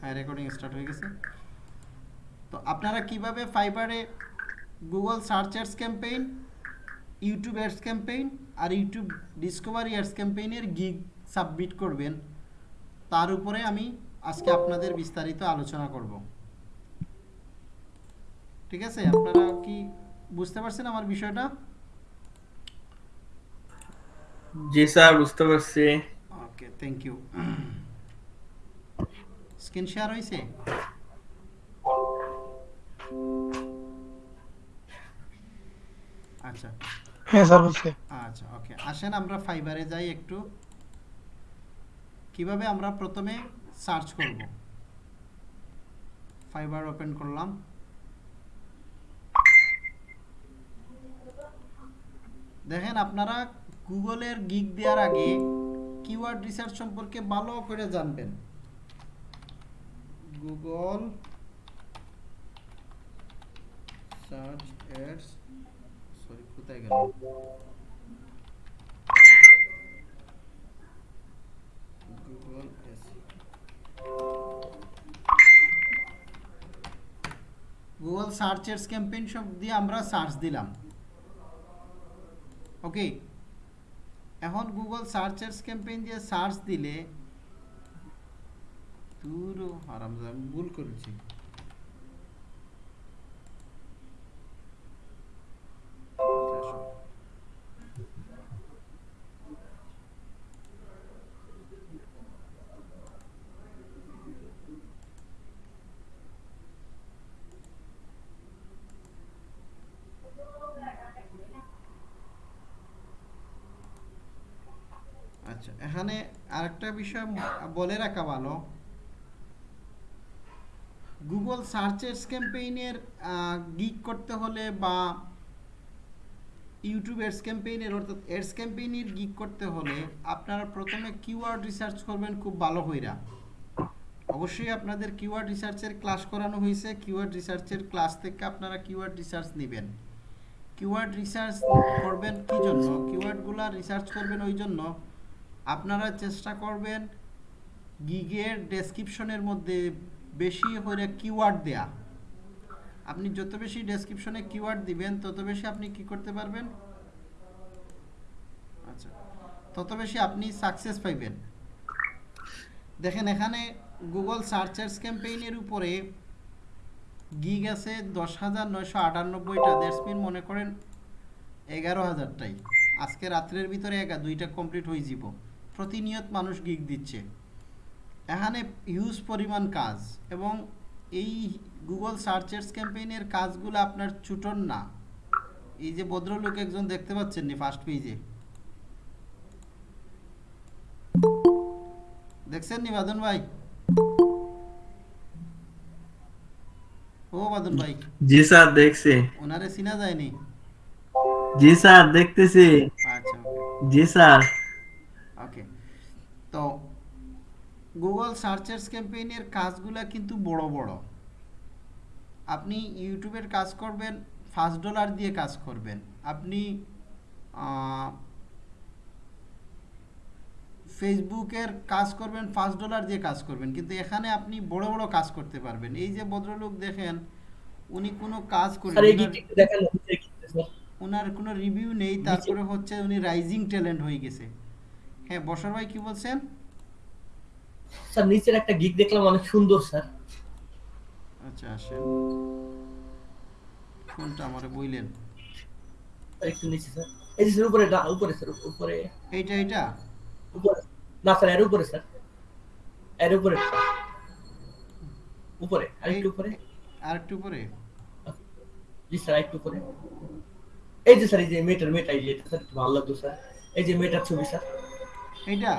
হ্যাঁ recording start হয়ে গেছে। তো আপনারা কীভাবে ফাইবারে Google search ads campaign YouTube ads campaign আর ইউটিউব ডিসকভারি অ্যাডস ক্যাম্পেইনের গিগ সাবমিট করবেন তার উপরে আমি আজকে আপনাদের বিস্তারিত আলোচনা করব। ঠিক আছে? আপনারা কি বুঝতে পারছেন আমার বিষয়টা? জি স্যার বুঝতে পারছি। Okay thank you screen share হয়েছে আচ্ছা। হ্যাঁ স্যার হচ্ছে আচ্ছা ওকে। আসেন আমরা ফাইবারে যাই একটু। কীভাবে আমরা প্রথমে সার্চ করব? ফাইবার ওপেন করলাম। দেখেন আপনারা গুগলের গিগ দেওয়ার আগে কিওয়ার্ড রিসার্চ সম্পর্কে ভালো করে জানবেন। গুগল সার্চ অ্যাডস সরি কোথায় গেল? Google Google search ads campaign সব দিয়ে আমরা সার্চ দিলাম। ওকে এখন গুগল সার্চ এডস ক্যাম্পেইন দিয়ে সার্চ দিলে দূর আরাম আমি ভুল করেছি। আচ্ছা এখানে আরেকটা বিষয় বলে রাখা ভালো। গুগল সার্চ এডস ক্যাম্পেইনের গিগ করতে হলে বা ইউটিউব এডস ক্যাম্পেইনের অর্থাৎ এডস ক্যাম্পেইনের গিগ করতে হলে আপনারা প্রথমে কিওয়ার্ড রিসার্চ করবেন খুব ভালো হইরা। অবশ্যই আপনাদের কিওয়ার্ড রিসার্চের ক্লাস করানো হয়েছে কিওয়ার্ড রিসার্চের ক্লাস থেকে আপনারা কিওয়ার্ড রিসার্চ নেবেন। কিওয়ার্ড রিসার্চ করবেন কি জন্য? কিওয়ার্ডগুলো রিসার্চ করবেন ওই জন্য আপনারা চেষ্টা করবেন গিগের ডেসক্রিপশনের মধ্যে বেশি করে কিওয়ার্ড দেয়া। আপনি যত বেশি ডেসক্রিপশনে কিওয়ার্ড দিবেন, তত বেশি আপনি কি করতে পারবেন? আচ্ছা তত বেশি আপনি সাকসেস পাইবেন। দেখেন, এখানে গুগল সার্চার্স ক্যাম্পেইনের উপরে গিগ আছে দশ হাজার নয়শো আটানব্বইটা। দ্যাটস মনে করেন এগারো হাজারটাই। আজকে রাত্রের ভিতরে একা দুইটা কমপ্লিট হয়ে যাব। প্রতিনিয়ত মানুষ গিগ দিচ্ছে। এখানে হিউজ পরিমাণ কাজ এবং এই গুগল সার্চেস ক্যাম্পেইনের কাজগুলো আপনার ছুটন না। এই যে ভদ্রলোক একজন দেখতে পাচ্ছেন নি ফার্স্ট পেজে দেখছেন নি বাদন ভাই? ও বাদন ভাই। জি স্যার দেখছি। ওনারে চিনা যায়নি? জি স্যার দেখতেছি। আচ্ছা জি স্যার ওকে তো গুগল সার্চেস ক্যাম্পেইনের কাজগুলো কিন্তু বড় বড়। আপনি ইউটিউবের কাজ করবেন ফার্স্ট ডলার দিয়ে কাজ করবেন। আপনি ফেসবুকের কাজ করবেন ফার্স্ট ডলার দিয়ে কাজ করবেন। কিন্তু এখানে আপনি বড় বড় কাজ করতে পারবেন। এই যে ভদ্রলোক দেখেন উনি কোনো কাজ করেন স্যার ওনার- গিকটা দেখানো হচ্ছে কি স্যার। ওনার কোনো রিভিউ নেই তারপরে হচ্ছে উনি রাইজিং ট্যালেন্ট হয়ে গেছে। হ্যাঁ বসর ভাই কি বলছেন? স্যার নিচের একটা গিক দেখলাম অনেক সুন্দর স্যার। আচ্ছা আসেন। কোনটা আমারে বইলেন? একটু নিচে স্যার। এই যে স্যার উপরে উপরে স্যার উপরে। এইটা এইটা? উপরে। না স্যার এর উপরে স্যার। এর উপরে উপরে আরেকটু উপরে। আর একটু পরে জি স্যার আরেকটু উপরে। এই যে স্যার এই যে মেটার মেটা এই যে স্যার ভালো লাগতো স্যার। এই যে মেটার ছবি স্যার। এইটা?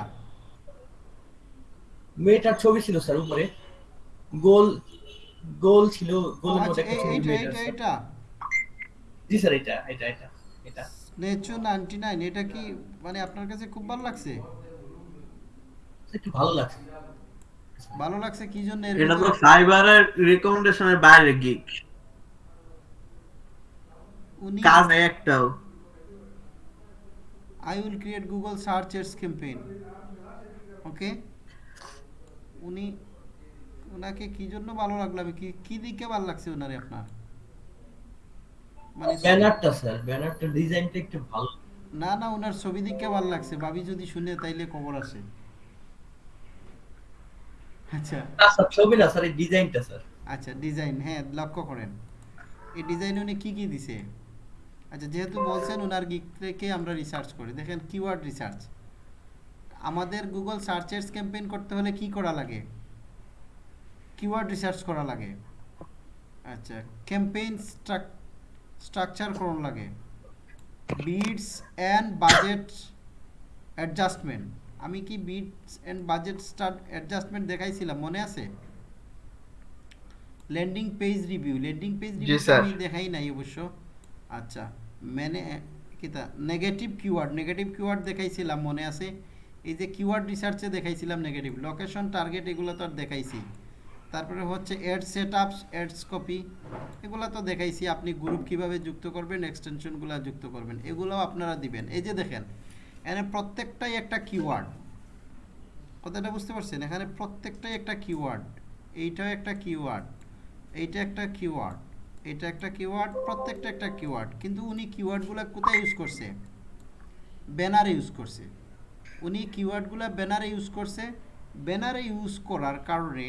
মেটার ছবি ছিল স্যার উপরে। গোল গোল ছিল গোলের আচ্ছা মধ্যে একটা ছবি মেটার এইটা জি স্যার এটা এটা এটা এটা নেচো নাইনটি নাইন এটা কি মানে আপনার কাছে খুব ভালো লাগছে? একটু ভালো লাগছে। ভালো লাগছে কি জন্য এর এটা তো ফাইবারের রিকমেন্ডেশনের বাইরে গিক উনি কাজ নেই একটাও। I will create Google search ads campaign okay উনি ওনাকে কি জন্য ভালো লাগল? আমি কি কি দিকে ভালো লাগছে ওনারে আপনার? মানে ব্যানারটা স্যার ব্যানারটা ডিজাইনটা একটু ভালো। না না ওনার ছবি দিকে ভালো লাগছে। ভাবি যদি শুনে তাইলে খবর আছে। আচ্ছা। স্যার ছবি না স্যার এই ডিজাইনটা স্যার। আচ্ছা ডিজাইন হ্যাঁ লক্ষ্য করেন। এই ডিজাইন উনি কি কি দিছে? আচ্ছা যেহেতু বলছেন ওনার গিক থেকে আমরা রিসার্চ করি। দেখেন কিওয়ার্ড রিসার্চ আমাদের গুগল সার্চেস ক্যাম্পেইন করতে হলে কি করা লাগে? কিওয়ার্ড রিসার্চ করা লাগে। আচ্ছা ক্যাম্পেইন স্ট্রাকচার করুন লাগে। বিডস অ্যান্ড বাজেট অ্যাডজাস্টমেন্ট আমি কি bids and budget start adjustment দেখাইছিলাম মনে আছে? Landing page review landing page review আমি দেখাই নাই অবশ্য। আচ্ছা মানে কিতা নেগেটিভ কিওয়ার্ড নেগেটিভ কিওয়ার্ড দেখাইছিলাম মনে আছে? এই যে কিওয়ার্ড রিসার্চে দেখাইছিলাম নেগেটিভ লোকেশন টার্গেট এগুলো তো আর দেখাইছি। তারপরে হচ্ছে ad set ups ads copy এগুলো তো দেখাইছি। আপনি গ্রুপ কীভাবে যুক্ত করবেন এক্সটেনশনগুলো যুক্ত করবেন, এগুলোও আপনারা দিবেন। এই যে দেখেন, এখানে প্রত্যেকটাই একটা কিওয়ার্ড কথাটা বুঝতে পারছেন? এখানে প্রত্যেকটাই একটা কিওয়ার্ড এইটাও একটা কিওয়ার্ড এইটা একটা কিওয়ার্ড এটা একটা কিওয়ার্ড প্রত্যেকটা একটা কিওয়ার্ড কিন্তু উনি কিওয়ার্ডগুলো কোথায় ইউজ করছে? ব্যানারে ইউজ করছে। উনি কিওয়ার্ডগুলো ব্যানারে ইউজ করছে। ব্যানারে ইউজ করার কারণে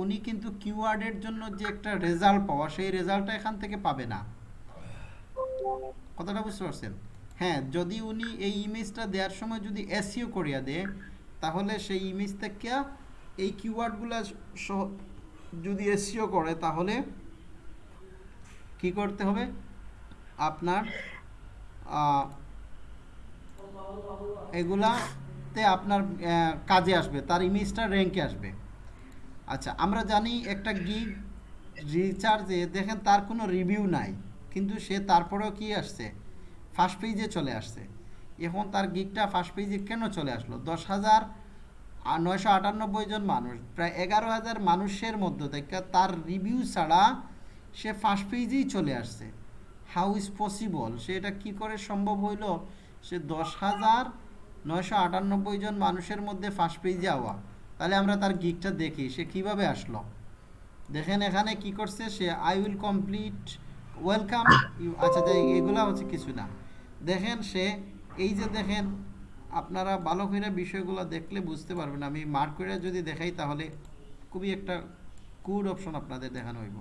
উনি কিন্তু কিওয়ার্ডের জন্য যে একটা রেজাল্ট পাওয়া, সেই রেজাল্টটা এখান থেকে পাবে না। কথাটা বুঝতে পারছেন? হ্যাঁ যদি উনি এই ইমেজটা দেওয়ার সময় যদি এসিও করিয়া দেয়, তাহলে সেই ইমেজ থেকে এই কিওয়ার্ডগুলো যদি এসিও করে, তাহলে কি করতে হবে? আপনার এগুলাতে আপনার কাজে আসবে, তার ইমেজটা র্যাঙ্কে আসবে। আচ্ছা আমরা জানি একটা গিগ রিচার্জে দেখেন তার কোনো রিভিউ নাই, কিন্তু সে তারপরেও কি আসছে? ফার্স্ট পেজে চলে আসছে। এখন তার গিগটা ফার্স্ট পেজে কেন চলে আসলো? দশ হাজার নয়শো আটানব্বই জন মানুষ, প্রায় এগারো হাজার মানুষের মধ্যে থেকে তার রিভিউ ছাড়া সে ফার্স্ট পেজেই চলে আসছে। হাউ ইজ পসিবল সে এটা কী করে সম্ভব হইল? সে দশ হাজার নয়শো আটানব্বই জন মানুষের মধ্যে ফার্স্ট পেজে আওয়া। তাহলে আমরা তার গিকটা দেখি, সে কীভাবে আসলো? দেখেন এখানে কি করছে, সে আই উইল কমপ্লিট ওয়েলকাম আচ্ছা যাই এগুলা হচ্ছে কিছু না। দেখেন সে, এই যে দেখেন, আপনারা ভালো করে বিষয়গুলো দেখলে বুঝতে পারবেন। আমি মার্ক করে যদি দেখাই, তাহলে খুবই একটা গুড অপশন আপনাদের দেখানো হইব।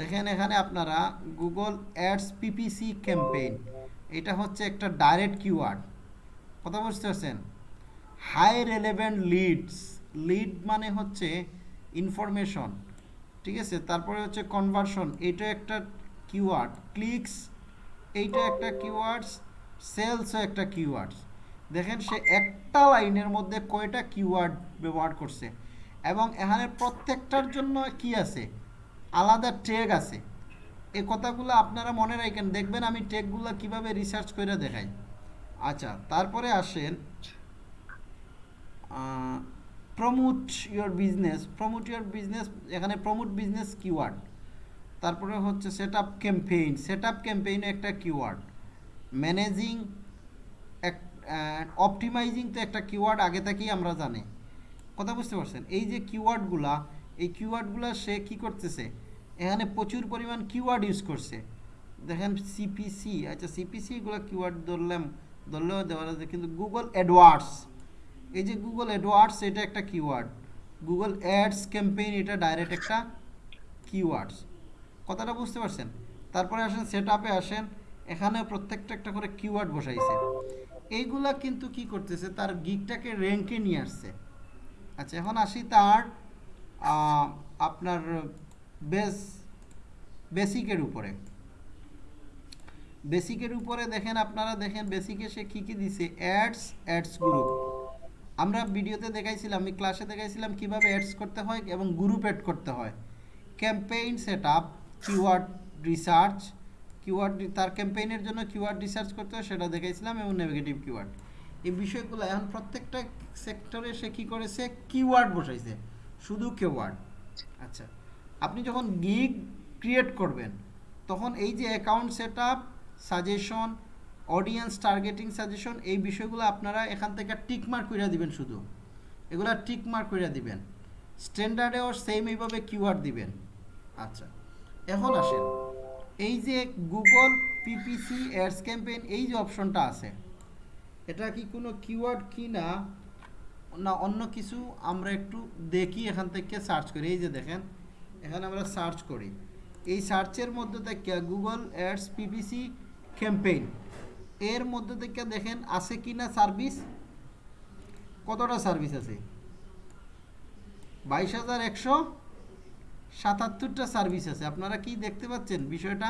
দেখেন এখানে আপনারা গুগল অ্যাডস পিপিসি ক্যাম্পেইন এটা হচ্ছে একটা ডাইরেক্ট কিওয়ার্ড কথা বুঝতে পারছেন? হাই রেলেভেন্ট লিডস লিড মানে হচ্ছে ইনফরমেশন ঠিক আছে? তারপরে হচ্ছে কনভার্সন এটা একটা কিওয়ার্ড ক্লিকস এইটা একটা কিওয়ার্ডস সেলসও একটা কিওয়ার্ডস দেখেন, সে একটা লাইনের মধ্যে কয়টা কিওয়ার্ড ব্যবহার করছে। এবং এখানে প্রত্যেকটার জন্য কি আছে? আলাদা ট্যাগ আছে। এই কথাগুলো আপনারা মনে রাখেন। দেখবেন আমি ট্যাগগুলো কীভাবে রিসার্চ করে দেখাই। আচ্ছা তারপরে আসেন promote your business promote your business এখানে প্রমোট বিজনেস কিওয়ার্ড তারপরে হচ্ছে set up campaign set up campaign একটা কিওয়ার্ড ম্যানেজিং এক অপটিমাইজিং তো একটা কিওয়ার্ড আগে থেকেই আমরা জানি। কথা বুঝতে পারছেন? এই যে কিওয়ার্ডগুলা এই কিওয়ার্ডগুলা সে কি করতেছে? এখানে প্রচুর পরিমাণ কিওয়ার্ড ইউজ করছে। দেখেন সিপিসি আচ্ছা সিপিসিগুলো কিওয়ার্ড ধরলাম, ধরলেও দেওয়া যাবে কিন্তু গুগল অ্যাডওয়ার্ডস এই যে গুগল অ্যাডওয়ার্ডস এটা একটা কিওয়ার্ড গুগল অ্যাডস ক্যাম্পেইন এটা ডাইরেক্ট একটা কিওয়ার্ডস কথাটা বুঝতে পারছেন? তারপরে আসেন সেট আপে আসেন এখানে প্রত্যেকটা একটা করে কিওয়ার্ড বসাইছে। এইগুলা কিন্তু কি করতেছে, তার গিকটাকে র্যাঙ্কে নিয়ে আসছে। আচ্ছা এখন আসি তার আপনার বেস, বেসিকের উপরে। বেসিকের উপরে দেখেন, আপনারা দেখেন বেসিকে সে কী কী দিছে? Ads ads group. আমরা ভিডিওতে দেখাইছিলাম আমি ক্লাসে দেখাইছিলাম কীভাবে অ্যাডস করতে হয় এবং গ্রুপ অ্যাড করতে হয়। Campaign set up keyword research, keyword তার ক্যাম্পেইনের জন্য কিওয়ার্ড রিসার্চ করতে হয়, সেটা দেখাইছিলাম এবং নেগেটিভ কিওয়ার্ড। এই বিষয়গুলো এখন প্রত্যেকটা সেক্টরে সে কী করেছে? কিওয়ার্ড বসাইছে। শুধু কিওয়ার্ড। আচ্ছা। আপনি যখন গিগ ক্রিয়েট করবেন, তখন এই যে account set suggestion audience targeting suggestion এই বিষয়গুলো আপনারা এখান থেকে টিক মার্ক করে দিবেন শুধু। এগুলা টিক মার্ক করে দিবেন। স্ট্যান্ডার্ডেও সেম এইভাবে কিওয়ার্ড দিবেন। আচ্ছা এখন আসেন। এই যে গুগল পিপিসি অ্যাডস ক্যাম্পেইন এই যে অপশনটা আছে, এটা কি কোনো কিওয়ার্ড কি না? অন্য কিছু আমরা একটু দেখি এখান থেকে সার্চ করি। এই যে দেখেন এখানে আমরা সার্চ করি। এই সার্চের মধ্যে থেকে গুগল অ্যাডস পিপিসি ক্যাম্পেইন এর মধ্যে থেকে দেখেন, আছে কি না সার্ভিস কতটা সার্ভিস আছে? বাইশ হাজার একশো সাতাত্তরটা সার্ভিস আছে। আপনারা কি দেখতে পাচ্ছেন বিষয়টা?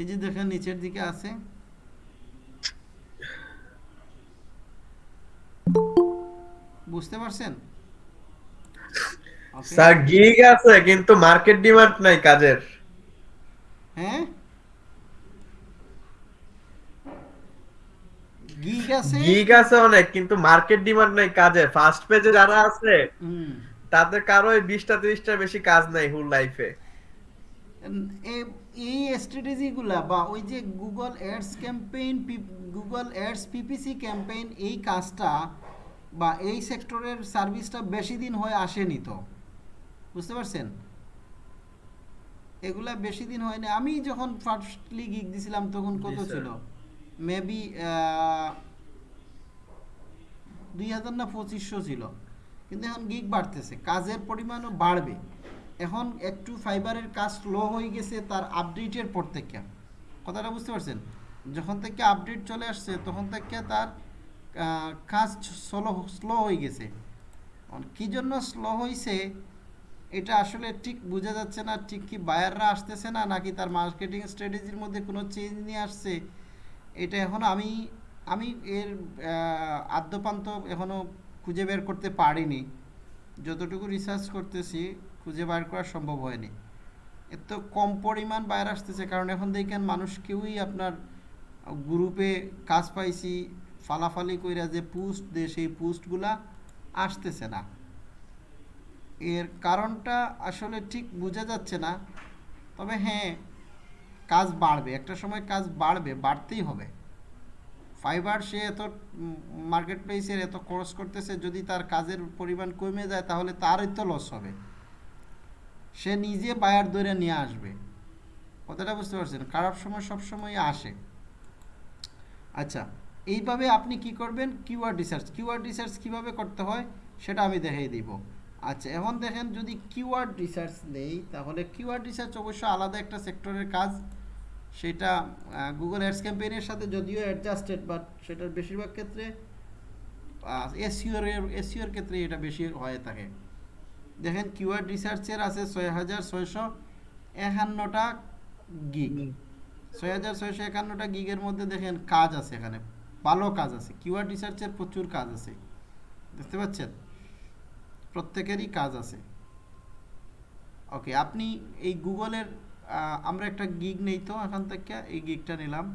এই যে দেখেন, নিচের দিকে আছে। বুঝতে পারছেন. স্যার গিগ আছে কিন্তু মার্কেট ডিমান্ড নাই কাজের। হ্যাঁ? গিগ আছে? গিগ আছে অনেক কিন্তু মার্কেট ডিমান্ড নাই কাজের। ফার্স্ট পেজে যারা আছে তাদের কারও বিশটা তিরিশটা বেশি কাজ নাই হুল লাইফে এই স্ট্র্যাটেজিগুলা বা ওই যে Google ads campaign Google ads PPC campaign এই কাজটা বা এই সেক্টরের সার্ভিসটা বেশি দিন হয়ে আসেনি তো? বুঝতে পারছেন? এগুলা বেশি দিন হয়নি। আমি যখন ফার্স্টলি গিগ দিছিলাম তখন কত ছিল? মেবি দুই হাজার না পঁচিশশো ছিল। কিন্তু এখন গিগ বাড়তেছে। কাজের পরিমাণও বাড়বে। এখন একটু ফাইবারের কাজ স্লো হয়ে গেছে তার আপডেটের পর থেকে। কথাটা বুঝতে পারছেন? যখন থেকে আপডেট চলে আসছে তখন থেকে তার কাজ স্লো স্লো হয়ে গেছে। কী জন্য স্লো হয়েছে এটা আসলে ঠিক বোঝা যাচ্ছে না, ঠিক কি বায়াররা আসতেছে না, নাকি তার মার্কেটিং স্ট্র্যাটেজির মধ্যে কোনো চেঞ্জ নিয়ে আসছে? এটা এখন আমি আমি এর আদ্যপান্ত এখনও খুঁজে বের করতে পারিনি। যতটুকু রিসার্চ করতেছি, খুঁজে বের করা সম্ভব হয়নি। এত কম পরিমাণ বাইরে আসতেছে, কারণ এখন দেখেন মানুষ কেউই আপনার গ্রুপে কাজ পাইছি, ফালাফালি কইরা যে পোস্ট দে সেই পোস্টগুলা আসতেছে না। এর কারণটা আসলে ঠিক বোঝা যাচ্ছে না। তবে হ্যাঁ কাজ বাড়বে। একটা সময় কাজ বাড়বে, বাড়তেই হবে। ফাইবার সে এত মার্কেট প্লেসের এত খরচ করতেছে, যদি তার কাজের পরিমাণ কমে যায়, তাহলে তারই তো লস হবে। সে নিজে বায়ার ধরে নিয়ে আসবে। কথাটা বুঝতে পারছেন? খারাপ সময় সব সময় আসে। আচ্ছা এইভাবে আপনি কি করবেন? কিউআর রিসার্চ কিউআর রিসার্চ কীভাবে করতে হয়, সেটা আমি দেখিয়ে দিব। আচ্ছা এখন দেখেন যদি কিওয়ার্ড রিসার্চ নেই তাহলে কিওয়ার্ড রিসার্চ অবশ্য আলাদা একটা সেক্টরের কাজ। সেটা গুগল অ্যাডস ক্যাম্পেইনের সাথে যদিও অ্যাডজাস্টেড বাট সেটার বেশিরভাগ ক্ষেত্রে এসিওর এসিওর ক্ষেত্রে এটা বেশি হয়ে থাকে। দেখেন কিওয়ার্ড রিসার্চের আছে ছয় হাজার ছয়শো একান্নটা গিগ ছয় হাজার ছয়শো একান্নটা গিগের মধ্যে দেখেন কাজ আছে এখানে ভালো কাজ আছে। কিওয়ার্ড রিসার্চের প্রচুর কাজ আছে। দেখতে পাচ্ছেন? প্রত্যেকেরই কাজ আছে। ওকে আপনি এই গুগলের আমরা একটা গিগ নেই তো এখান থেকে, এই গিগটা নিলাম।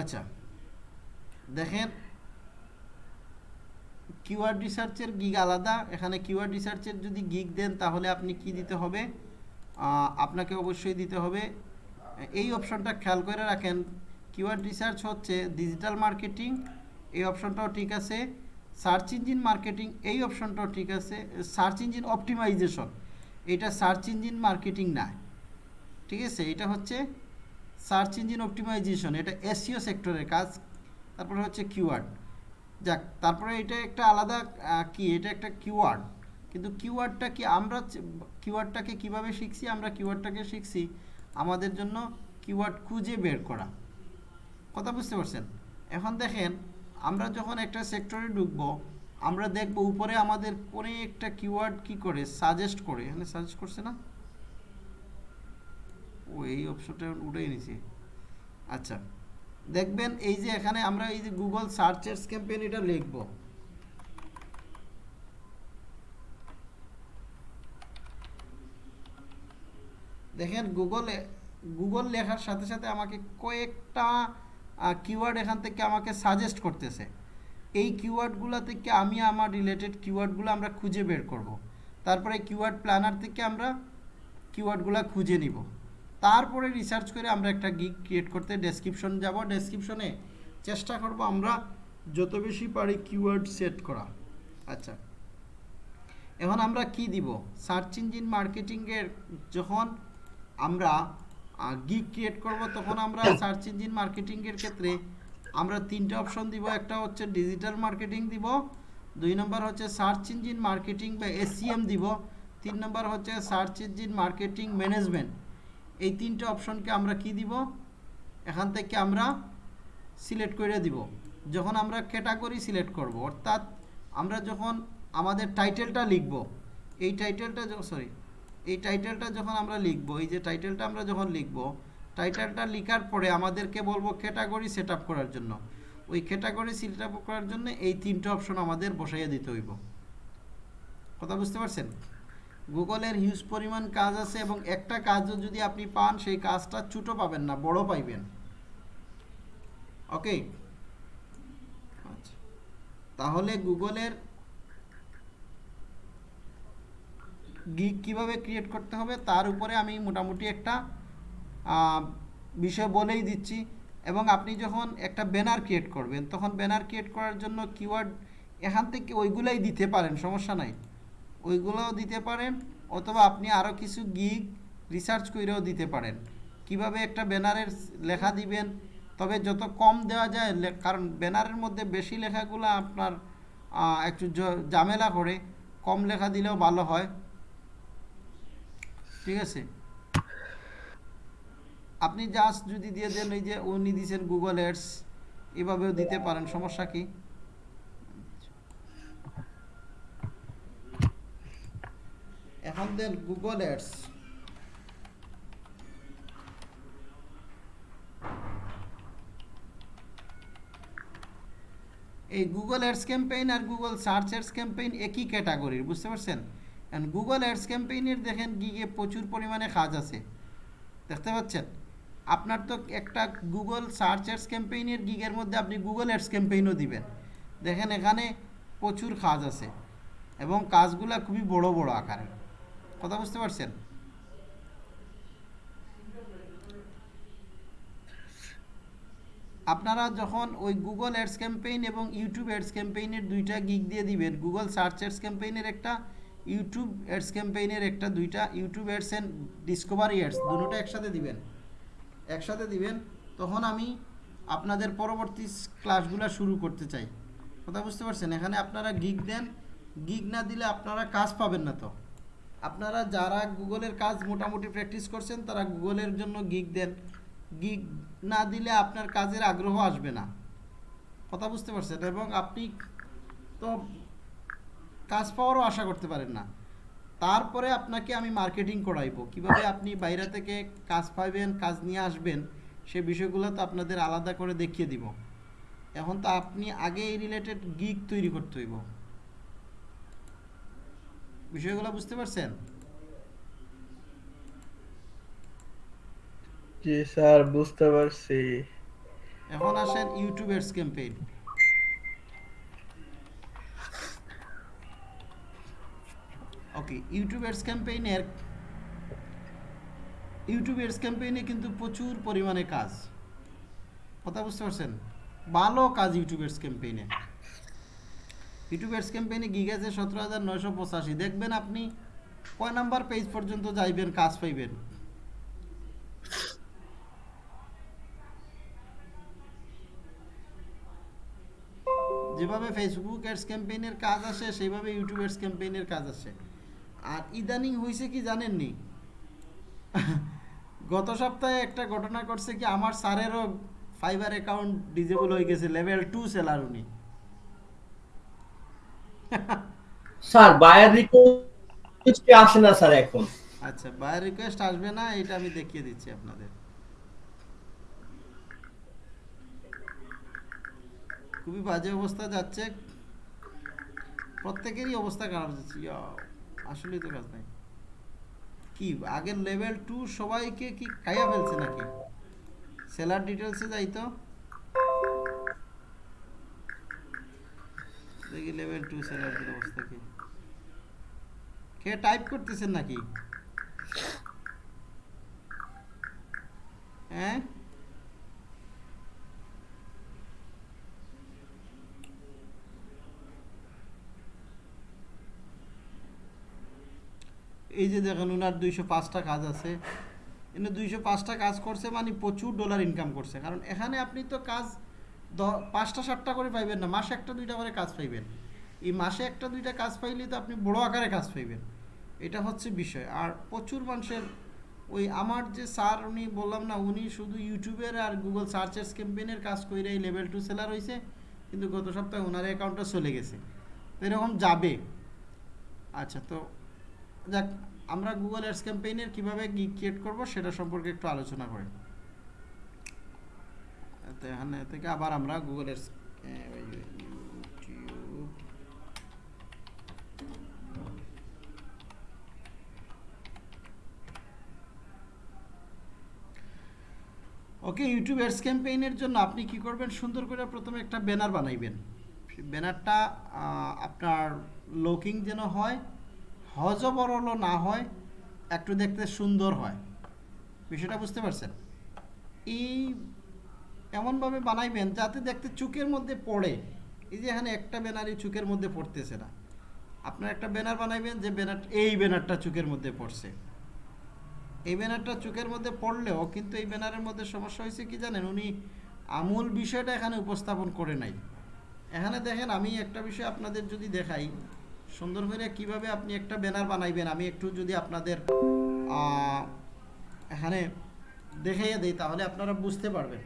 আচ্ছা দেখেন কিউআর রিসার্চের গিগ আলাদা। এখানে কিওয়ার্ড রিসার্চের যদি গিগ দেন, তাহলে আপনি কি দিতে হবে? আপনাকে অবশ্যই দিতে হবে। এই অপশনটা খেয়াল করে রাখেন কিওয়ার্ড রিসার্চ হচ্ছে ডিজিটাল মার্কেটিং এই অপশনটাও ঠিক আছে। সার্চ ইঞ্জিন মার্কেটিং এই অপশনটাও ঠিক আছে। সার্চ ইঞ্জিন অপটিমাইজেশন এটা সার্চ ইঞ্জিন মার্কেটিং না। ঠিক আছে? এটা হচ্ছে সার্চ ইঞ্জিন অপটিমাইজেশন এটা এসিও সেক্টরের কাজ। তারপরে হচ্ছে কিওয়ার্ড যাক, তারপরে এটা একটা আলাদা কি? এটা একটা কিওয়ার্ড কিন্তু কিওয়ার্ডটা কি আমরা কিওয়ার্ডটাকে কীভাবে শিখছি? আমরা কিওয়ার্ডটাকে শিখছি আমাদের জন্য কিওয়ার্ড খুঁজে বের করা। কথা বুঝতে পারছেন? এখন দেখেন, আমরা যখন একটা সেক্টরে ঢুকবো, আমরা দেখব উপরে আমাদের কোন একটা কিওয়ার্ড কি করে? সাজেস্ট করে। এখানে সাজেস্ট করছে না? ও, এই অপশনটা উঠেই নিছি। আচ্ছা দেখবেন এই যে এখানে আমরা এই যে গুগল সার্চের ক্যাম্পেইন এটা লিখব। দেখেন গুগলে গুগল লেখার সাথে সাথে আমাকে কয়েকটা কিওয়ার্ড এখান থেকে আমাকে সাজেস্ট করতেছে। এই কিওয়ার্ডগুলো থেকে আমি আমার রিলেটেড কিওয়ার্ডগুলো আমরা খুঁজে বের করব। তারপরে কিওয়ার্ড প্ল্যানার থেকে আমরা কিওয়ার্ডগুলো খুঁজে নিব। তারপরে রিসার্চ করে আমরা একটা গিগ ক্রিয়েট করতে ডেসক্রিপশন যাব। ডেসক্রিপশনে চেষ্টা করব আমরা যত বেশি পারি কিওয়ার্ড সেট করা। আচ্ছা। এখন আমরা কি দিব? সার্চ ইঞ্জিন মার্কেটিংয়ের যখন আমরা গিগ ক্রিয়েট করব, তখন আমরা সার্চ ইঞ্জিন মার্কেটিংয়ের ক্ষেত্রে আমরা তিনটে অপশন দিব। একটা হচ্ছে ডিজিটাল মার্কেটিং দিব, দুই নম্বর হচ্ছে সার্চ ইঞ্জিন মার্কেটিং বা এসিএম দিব, তিন নম্বর হচ্ছে সার্চ ইঞ্জিন মার্কেটিং ম্যানেজমেন্ট এই তিনটে অপশনকে আমরা কি দিব? এখান থেকে আমরা সিলেক্ট করে দিব। যখন আমরা ক্যাটাগরি সিলেক্ট করব, অর্থাৎ আমরা যখন আমাদের টাইটেলটা লিখব, এই টাইটেলটা সরি এই টাইটেলটা যখন আমরা লিখব, এই যে টাইটেলটা আমরা যখন লিখব টাইটেলটা লেখার পরে আমাদেরকে বলব ক্যাটাগরি সেট করার জন্য। ওই ক্যাটাগরি সেট করার জন্য এই তিনটে অপশন আমাদের বসাইয়া দিতে হইব। কথা বুঝতে পারছেন? গুগলের হিউজ পরিমাণ কাজ আছে এবং একটা কাজও যদি আপনি পান, সেই কাজটা ছোটো পাবেন না, বড় পাইবেন। ওকে আচ্ছা। তাহলে গুগলের গিগ কীভাবে ক্রিয়েট করতে হবে তার উপরে আমি মোটামুটি একটা বিষয় বলেই দিচ্ছি। এবং আপনি যখন একটা ব্যানার ক্রিয়েট করবেন, তখন ব্যানার ক্রিয়েট করার জন্য কিওয়ার্ড এখান থেকে ওইগুলাই দিতে পারেন, সমস্যা নাই। ওইগুলোও দিতে পারেন, অথবা আপনি আরও কিছু গিগ রিসার্চ করেও দিতে পারেন। কীভাবে একটা ব্যানারের লেখা দিবেন, তবে যত কম দেওয়া যায় কারণ ব্যানারের মধ্যে বেশি লেখাগুলো আপনার একটু ঝামেলা করে, কম লেখা দিলেও ভালো হয়। ঠিক আছে? আপনি জাস্ট যদি দিয়ে দেন এই যে উনি দিয়েছেন গুগল এডস এভাবেও দিতে পারেন, সমস্যা কি? এখন দেন গুগল এডস এই গুগল অ্যাডস ক্যাম্পেইন আর গুগল সার্চ অ্যাডস ক্যাম্পেইন একই ক্যাটাগরির বুঝতে পারছেন? এন্ড গুগল অ্যাডস ক্যাম্পেইনের দেখেন গিগে প্রচুর পরিমাণে কাজ আছে। দেখতে পাচ্ছেন? আপনার তো একটা গুগল সার্চ অ্যাডস ক্যাম্পেইনের গিগের মধ্যে আপনি গুগল অ্যাডস ক্যাম্পেইনও দিবেন। দেখেন এখানে প্রচুর কাজ আছে এবং কাজগুলা খুবই বড় বড় আকারের কথা বুঝতে পারছেন? আপনারা যখন ওই গুগল অ্যাডস ক্যাম্পেইন এবং ইউটিউব অ্যাডস ক্যাম্পেইনের দুইটা গিগ দিয়ে দিবেন গুগল সার্চ অ্যাডস ক্যাম্পেইনের একটা ইউটিউব অ্যাডস ক্যাম্পেইনের একটা, দুইটা YouTube ads and discovery ads, দুটোটা একসাথে দিবেন। একসাথে দিবেন, তখন আমি আপনাদের পরবর্তী ক্লাসগুলো শুরু করতে চাই। কথা বুঝতে পারছেন? এখানে আপনারা গিগ দেন গিগ না দিলে আপনারা কাজ পাবেন না তো। আপনারা যারা গুগলের কাজ মোটামুটি প্র্যাকটিস করছেন, তারা গুগলের জন্য গিগ দেন। গিগ না দিলে আপনার কাজের আগ্রহ আসবে না। কথা বুঝতে পারছেন? এবং আপনি তো কাজ পাওয়ারও আশা করতে পারেন না। তারপরে আপনাকে আমি মার্কেটিং করাইবো। কীভাবে আপনি বাইরে থেকে কাজ পাইবেন কাজ নিয়ে আসবেন সে বিষয়গুলো তো আপনাদের আলাদা করে দেখিয়ে দিব। এখন তো আপনি আগে এই রিলেটেড গিগ তৈরি করতে হইব। বিষয়গুলো বুঝতে পারছেন? জি স্যার বুঝতে পারছি। এখন আসেন YouTube ads campaign okay YouTube ক্যাম্পেইনের YouTube ads ক্যাম্পেইনে কিন্তু প্রচুর পরিমাণে কাজ। কথা বুঝতে পারছেন? ভালো কাজ ইউটিউব ক্যাম্পেইনে ইউটিউব এডস ক্যাম্পেইনে গিগ সতেরো হাজার নয়শো পঁচাশি। দেখবেন আপনি কয় নাম্বার পেজ পর্যন্ত যাইবেন, কাজ পাইবেন। যেভাবে ফেসবুক অ্যাডস ক্যাম্পেইনের কাজ আসে, সেইভাবে ইউটিউব অ্যাডস ক্যাম্পেইনের কাজ আসে। আর ইদানিং হয়েছে কি জানেননি? গত সপ্তাহে একটা ঘটনা করছে কি আমার স্যারেরও ফাইবার অ্যাকাউন্ট ডিজেবল হয়ে গেছে লেভেল টু সেলার উনি। স্যার বায়ার রিকোয়েস্ট আসে না স্যার এখন? আচ্ছা বায়ার রিকোয়েস্ট আসবে না এটা আমি দেখিয়ে দিচ্ছি আপনাদের। খুবই বাজে অবস্থা যাচ্ছে। প্রত্যেকেরই অবস্থা খারাপ যাচ্ছে আসলেই তো কাজ নাই। কি, আগের লেভেল টু সবাইকে কি খাইয়া ফেলছে নাকি? সেলার ডিটেলসে যাই তো দেখি লেভেল টু সেলারদের অবস্থা কি। কে টাইপ করতেছেন নাকি? হ্যাঁ? এই যে দেখেন ওনার দুইশো পাঁচটা কাজ আছে। এনে দুইশো পাঁচটা কাজ করছে মানে প্রচুর ডলার ইনকাম করছে। কারণ এখানে আপনি তো কাজ দ- পাঁচটা সাতটা করে পাইবেন না, মাসে একটা, দুইটা করে কাজ পাইবেন। এই মাসে একটা, দুইটা কাজ পাইলে তো আপনি বড় আকারে কাজ পাইবেন। এটা হচ্ছে বিষয়। আর প্রচুর মানুষের ওই আমার যে স্যার, উনি বললাম না, উনি শুধু ইউটিউবের আর গুগল সার্চেস ক্যাম্পেইনের কাজ করে এই লেভেল টু সেলার হয়েছে কিন্তু গত সপ্তাহে ওনার অ্যাকাউন্টটা চলে গেছে। তো এরকম যাবে। আচ্ছা তো যাক আমরা গুগল অ্যাডস ক্যাম্পেইনের কীভাবে গিগ ক্রিয়েট করব সেটা সম্পর্কে একটু আলোচনা করি। তো এখানে থেকে আবার আমরা Google ads okay YouTube ads ক্যাম্পেইনের জন্য আপনি কি করবেন? সুন্দর করে প্রথমে একটা ব্যানার বানাইবেন। ব্যানারটা আপনার লুকিং যেন হয় হজবরল না হয়, একটু দেখতে সুন্দর হয়। বিষয়টা বুঝতে পারছেন? এই এমনভাবে বানাইবেন যাতে দেখতে চোখের মধ্যে পড়ে। এই যে এখানে একটা ব্যানারই চোখের মধ্যে পড়তেছে না। আপনার একটা ব্যানার বানাইবেন যে ব্যানার, এই ব্যানারটা চোখের মধ্যে পড়ছে। এই ব্যানারটা চোখের মধ্যে পড়লেও কিন্তু এই ব্যানারের মধ্যে সমস্যা হয়েছে কি জানেন? উনি আমূল বিষয়টা এখানে উপস্থাপন করে নাই। এখানে দেখেন, আমি একটা বিষয় আপনাদের যদি দেখাই সুন্দর করে কীভাবে আপনি একটা ব্যানার বানাইবেন? আমি একটু যদি আপনাদের এখানে দেখাইয়া দিই, তাহলে আপনারা বুঝতে পারবেন।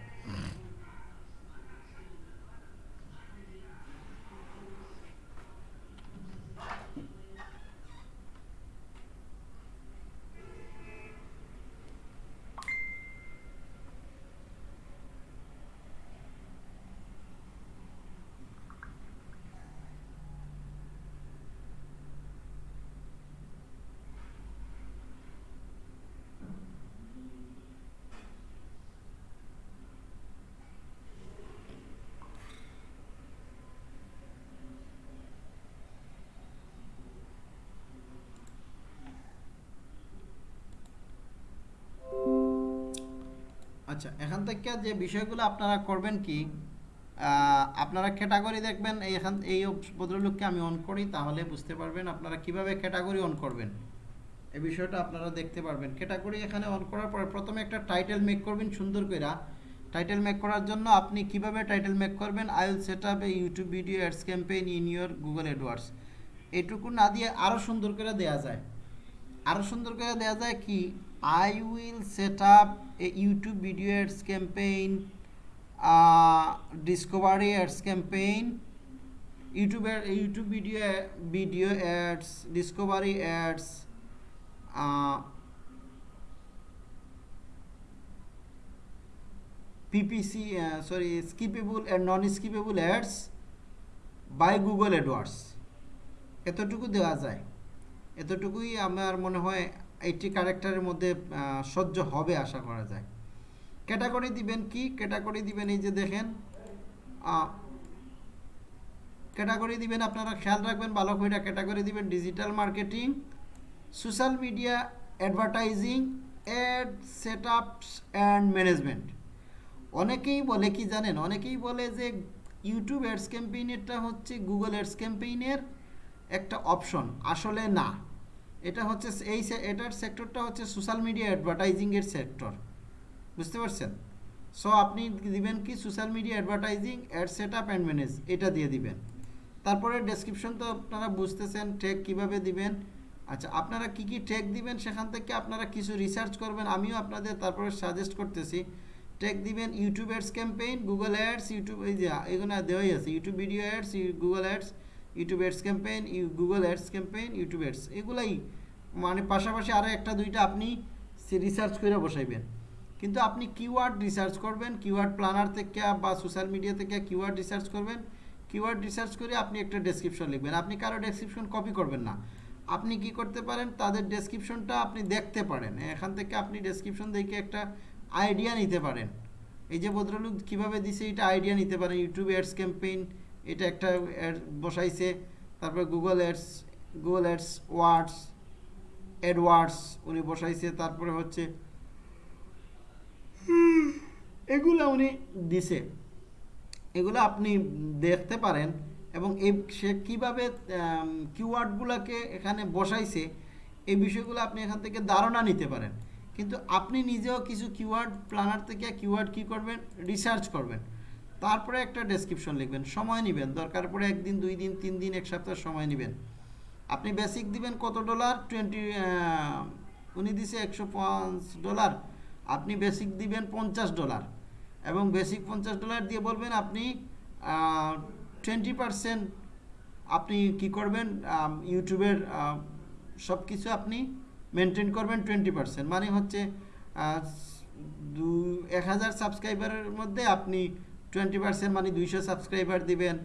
আচ্ছা এখান থেকে যে বিষয়গুলো আপনারা করবেন কি আপনারা ক্যাটাগরি দেখবেন, এই এখান, এই ভদ্রলোককে আমি অন করি, তাহলে বুঝতে পারবেন আপনারা কীভাবে ক্যাটাগরি অন করবেন। এই বিষয়টা আপনারা দেখতে পারবেন। ক্যাটাগরি এখানে অন করার পরে প্রথমে একটা টাইটেল মেক করবেন, সুন্দর করে টাইটেল মেক করার জন্য আপনি কীভাবে টাইটেল মেক করবেন? I will set up a YouTube video ads campaign in your Google AdWords এটুকু না দিয়ে আরও সুন্দর করে দেওয়া যায়। আরও সুন্দর করে দেওয়া যায় কি I will set up a YouTube video ads campaign discovery ads campaign ইউটিউবের YouTube video video ads discovery ads PPC sorry skippable and non skippable ads by Google AdWords এতটুকু দেওয়া যায়। এতটুকুই আমার মনে হয় এইটি ক্যারেক্টারের মধ্যে সহ্য হবে আশা করা যায়। ক্যাটাগরি দিবেন কি? ক্যাটাগরি দিবেন এই যে দেখেন ক্যাটাগরি দিবেন আপনারা খেয়াল রাখবেন, ভালো করে ক্যাটাগরি দিবেন digital marketing social media advertising ad set ups and management অনেকেই বলে, কি জানেন? অনেকেই বলে যে ইউটিউব অ্যাডস ক্যাম্পেইনেরটা হচ্ছে গুগল অ্যাডস ক্যাম্পেইনের একটা অপশন আসলে না। এটা হচ্ছে এই এটার সেক্টরটা হচ্ছে সোশ্যাল মিডিয়া অ্যাডভার্টাইজিংয়ের সেক্টর বুঝতে পারছেন? সো আপনি দিবেন কি social media advertising ad set up and manage এটা দিয়ে দিবেন। তারপরে ডেসক্রিপশন তো আপনারা বুঝতেছেন টেক কীভাবে দিবেন? আচ্ছা আপনারা কি কি টেক দিবেন সেখান থেকে আপনারা কিছু রিসার্চ করবেন, আমিও আপনাদের তারপরে সাজেস্ট করতেছি। টেক দিবেন YouTube ads campaign Google ads YouTube এই যে, এগুলো দেওয়াই আছে YouTube video ads Google ads YouTube ads campaign Google ads campaign YouTube ads এগুলাই মানে পাশাপাশি আরও একটা দুইটা আপনি রিসার্চ করে বসাইবেন। কিন্তু আপনি কিওয়ার্ড রিসার্চ করবেন কিওয়ার্ড প্ল্যানার থেকে বা সোশ্যাল মিডিয়া থেকে কিওয়ার্ড রিসার্চ করবেন কিওয়ার্ড রিসার্চ করে আপনি একটা ডেসক্রিপশন লিখবেন। আপনি কারও ডেসক্রিপশন কপি করবেন না। আপনি কি করতে পারেন, তাদের ডেসক্রিপশনটা আপনি দেখতে পারেন। এখান থেকে আপনি ডেসক্রিপশন দেখে একটা আইডিয়া নিতে পারেন। এই যে ভদ্রলোক কীভাবে দিছে, এটা আইডিয়া নিতে পারেন। ইউটিউব অ্যাডস ক্যাম্পেইন এটা একটা বসাইছে। তারপর Google ads Google ads words AdWords উনি বসাইছে। তারপরে হচ্ছে এগুলো উনি দিছে। এগুলো আপনি দেখতে পারেন এবং এই সে কীভাবে কিওয়ার্ডগুলোকে এখানে বসাইছে, এই বিষয়গুলো আপনি এখান থেকে ধারণা নিতে পারেন। কিন্তু আপনি নিজেও কিছু কিওয়ার্ড প্ল্যানার থেকে কিওয়ার্ড কি করবেন? রিসার্চ করবেন। তারপরে একটা ডেসক্রিপশন লিখবেন, সময় নেবেন, দরকার পড়ে একদিন, দুই দিন, তিন দিন, এক সপ্তাহ সময় নেবেন। আপনি বেসিক দিবেন কত ডলার টোয়েন্টি উনি দিছে একশো পাঁচ ডলার আপনি বেসিক দিবেন পঞ্চাশ ডলার এবং বেসিক পঞ্চাশ ডলার দিয়ে বলবেন আপনি টোয়েন্টি পারসেন্ট আপনি কি করবেন? ইউটিউবের সব কিছু আপনি মেনটেন করবেন টোয়েন্টি পারসেন্ট মানে হচ্ছে দু, এক হাজার সাবস্ক্রাইবারের মধ্যে আপনি টোয়েন্টি পার্সেন্ট মানে দুইশো সাবস্ক্রাইবার দিবেন।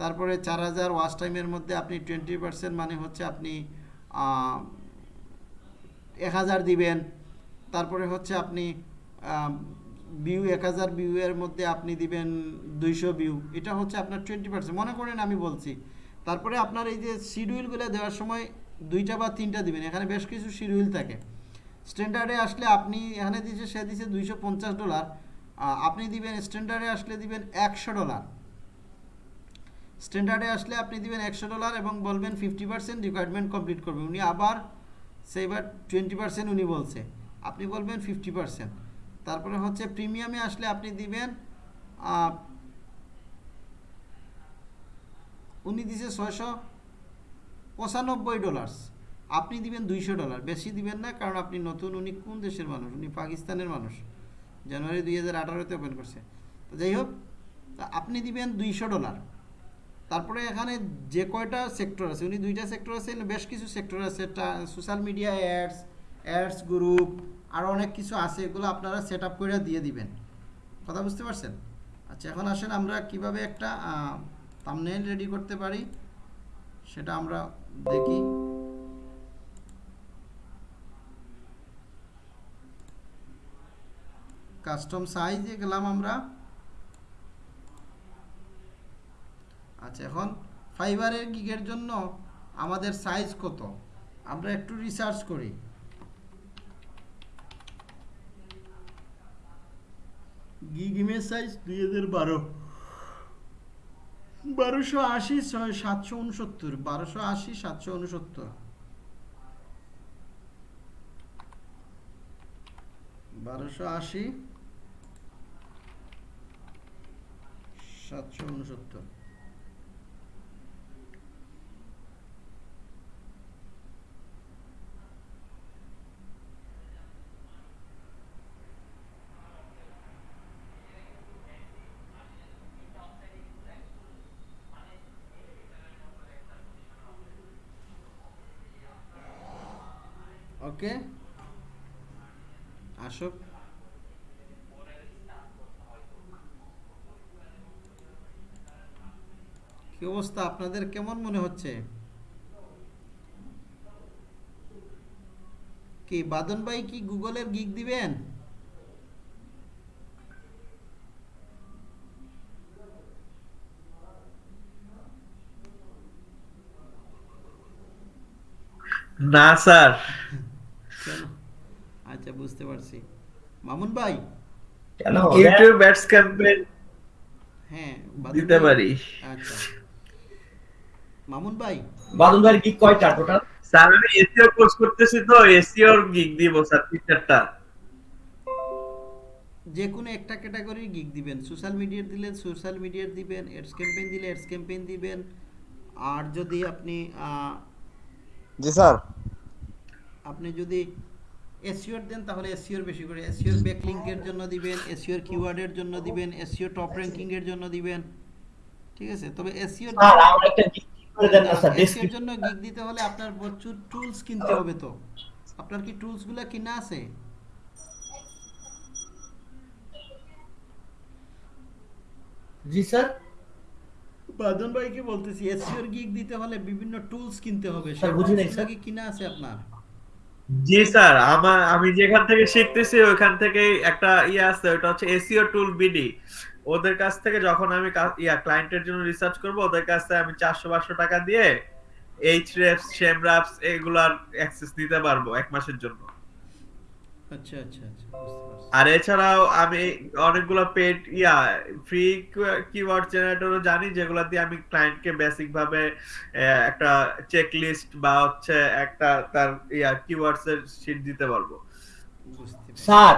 তারপরে চার হাজার ওয়াচ টাইমের মধ্যে আপনি টোয়েন্টি পার্সেন্ট মানে হচ্ছে আপনি এক হাজার দিবেন। তারপরে হচ্ছে আপনি ভিউ এক হাজার ভিউয়ের মধ্যে আপনি দিবেন দুইশো ভিউ এটা হচ্ছে আপনার টোয়েন্টি পার্সেন্ট মনে করেন আমি বলছি, তারপরে আপনার এই যে শিডিউলগুলো দেওয়ার সময় দুইটা বা তিনটা দিবেন। এখানে বেশ কিছু শিডিউল থাকে। স্ট্যান্ডার্ডে আসলে আপনি এখানে দিচ্ছে সে দিচ্ছে দুইশো পঞ্চাশ ডলার আপনি দিবেন স্ট্যান্ডার্ডে আসলে দিবেন একশো ডলার স্ট্যান্ডার্ডে আসলে আপনি দিবেন একশো ডলার এবং বলবেন ফিফটি পার্সেন্ট রিকোয়ারমেন্ট কমপ্লিট করবে। উনি আবার সেইবার টোয়েন্টি পার্সেন্ট উনি বলছে। আপনি বলবেন ফিফটি পার্সেন্ট তারপরে হচ্ছে প্রিমিয়ামে আসলে আপনি দিবেন উনি দিছে ছয়শো পঁচানব্বই ডলার্স আপনি দিবেন দুইশো ডলার বেশি দিবেন না, কারণ আপনি নতুন, উনি কোন দেশের মানুষ? উনি পাকিস্তানের মানুষ। জানুয়ারি দুই হাজার আঠারোতে ওপেন করছে। তো যাই হোক আপনি দিবেন দুইশো ডলার। তারপরে এখানে যে কয়টা সেক্টর আছে, উনি দুইটা সেক্টর আছে বেশ কিছু সেক্টর আছে। Social media ads ads group আরও অনেক কিছু আছে, এগুলো আপনারা সেট আপ করে দিয়ে দিবেন। কথা বুঝতে পারছেন? আচ্ছা এখন আসেন আমরা কীভাবে একটা থাম্বনেইল রেডি করতে পারি, সেটা আমরা দেখি। কাস্টম সাইজে গেলাম আমরা। আচ্ছা এখন ফাইবারের গিগের জন্য আমাদের সাইজ কত? আমরা একটু রিসার্চ করি। গিগ ইমেজ সাইজ দুই হাজার বারো। বারোশো আশি, ছয়, সাতশো উনসত্তর। বারোশো আশি, সাতশো উনসত্তর। বারোশো আশি সাতশো উনসত্তর ওকে আসুক কি অবস্থা আপনাদের কেমন মনে হচ্ছে? কি বাদন ভাই কি গুগলের গিগ দিবেন? না স্যার। কেন আচ্ছা বুঝতে পারছি। মামুন ভাই? কেন? ইউটিউব অ্যাডস ক্যাম্পেইন হ্যাঁ বাদন দিতে ভাই- পারি। আচ্ছা। মামুন ভাই। ভাইয়ের গিক কয়টা টোটাল স্যার আমি এসইও কোর্স করতেছি তো এসইওর গিগ দিব স্যার যে কোনো একটা ক্যাটাগরির গিগ দিবেন। সোশ্যাল মিডিয়ার দিলে সোশ্যাল মিডিয়ার দিবেন এডস ক্যাম্পেইন দিলে এডস ক্যাম্পেইন দিবেন। আর যদি আপনি জি স্যার। আপনি যদি এসিওর দেন তাহলে এসিওর বেশি করে। এসিওর ব্যাকলিংকের জন্য দিবেন এসিওর কিওয়ার্ডের জন্য দিবেন এসিও টপ র্যাঙ্কিং এর জন্য দিবেন। ঠিক আছে? তবে আমার একটা গিক করে দেন না স্যার এসিওর ডেসক্রিপশন জন্য গিগ দিতে হলে আপনার প্রচুর টুলস কিনতে হবে তো। আপনার কি টুলসগুলো কিনা আছে? জি স্যার বাদন ভাইকে বলতেছি গিগ দিতে হলে বিভিন্ন টুলস কিনতে হবে। স্যার, বুঝি নাই, স্যার। কি কিনা আছে আপনার? জি স্যার আমার আমি যেখান থেকে শিখতেছি ওইখান থেকে একটা ইয়ে আছে ওটা হচ্ছে এসইও টুল বিডি ওদের কাছ থেকে যখন আমি ইয়া ক্লায়েন্টের জন্য রিসার্চ করব ওদের কাছ থেকে আমি চারশো পাঁচশো টাকা দিয়ে এইচ রেপস শেম রাপস এগুলার অ্যাক্সেস নিতে পারব এক মাসের জন্য। আচ্ছা আচ্ছা আচ্ছা আর এছাড়াও আমি অনেকগুলো পেড ইয়া ফ্রি কিওয়ার্ড জেনারেটরও জানি যেগুলো দিয়ে আমি ক্লায়েন্টকে বেসিক ভাবে একটা চেক লিস্ট বা হচ্ছে একটা তার ইয়া কিওয়ার্ডস এর শীট দিতে পারব। স্যার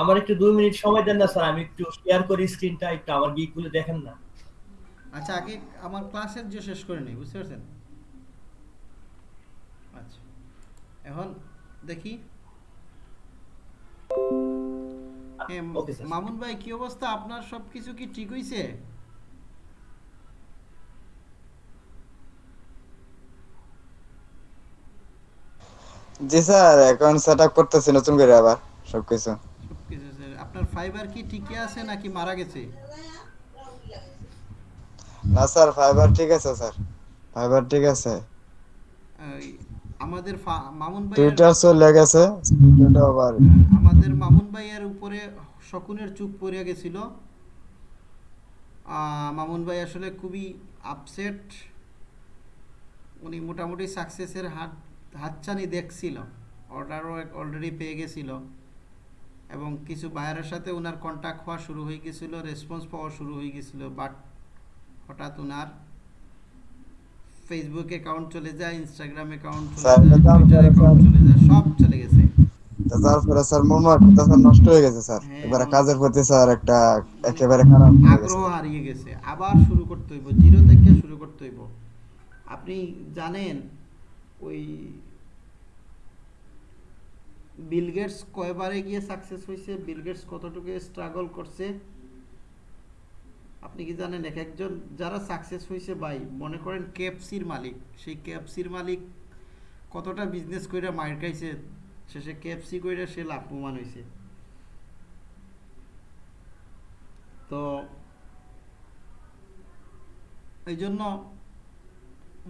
আমার একটু দুই মিনিট সময় দেন না স্যার আমি একটু শেয়ার করি স্ক্রিনটা একটু আমার গিকগুলো দেখেন না। আচ্ছা আগে আমার ক্লাসের যে শেষ করে নেই বুঝতে পারছেন? আচ্ছা এখন দেখি। sir. মামুন ভাই কি অবস্থা? আপনার সবকিছু কি ঠিক হইছে? জি স্যার এখন সেট আপ করতেছি নতুন করে আবার সবকিছু। আপনার ফাইবার কি ঠিকই আছে নাকি মারা গেছে? না স্যার ফাইবার ঠিক আছে স্যার। ফাইবার ঠিক আছে। আমাদের মামুন ভাই টুইটার চলে গেছে আবার। আমাদের মামুন ভাইয়ের উপরে শকুনের চুপ পড়ে গেছিল। মামুন ভাই আসলে খুবই আপসেট উনি মোটামুটি সাকসেসের হাত হাতছানি দেখছিল। অর্ডারও অলরেডি পেয়ে গেছিল। এবং কিছু বায়ারের সাথে ওনার কন্ট্যাক্ট হওয়া শুরু হয়ে গেছিল রেসপন্স পাওয়া শুরু হয়ে গেছিল বাট হঠাৎ ওনার ফেসবুক অ্যাকাউন্ট চলে যায় ইনস্টাগ্রাম অ্যাকাউন্ট চলে যায় টুইটার অ্যাকাউন্ট চলে যায় সব চলে গেছে। তারপরে স্যার মোমার্কটা স্যার নষ্ট হয়ে গেছে স্যার। এবারে কাজের প্রতি স্যার একটা একেবারে খারাপ আগ্রহ হারিয়ে গেছে। আবার শুরু করতে হইব জিরো থেকে শুরু করতে হইব। আপনি জানেন ওই বিল গেটস কয়বারে গিয়ে সাকসেস হয়েছে বিল গেটস কতটুকু স্ট্রাগল করছে? আপনি কি জানেন, এক একজন যারা সাকসেস হয়েছে ভাই, মনে করেন কেএফসির মালিক। সেই কেএফসির মালিক কতটা বিজনেস কইরা মার খাইছে, শেষে কেএফসি কইরা সে লাভবান হয়েছে তো এই জন্য